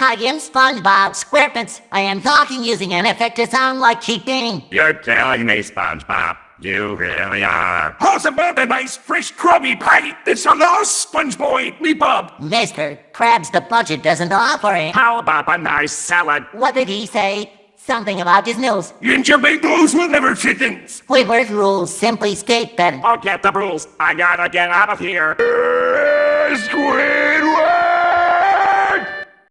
Hi, I'm SpongeBob SquarePants. I am talking using an effect to sound like cheating. You're telling me, SpongeBob. You really are. How's about a nice fresh Krabby Patty? It's a lost SpongeBob, me. Mister, Krabs the budget doesn't offer it. How about a nice salad? What did he say? Something about his nose. And your big nose will never fit in. Squidward's rules simply state that get the rules. I gotta get out of here. Uh, Squid!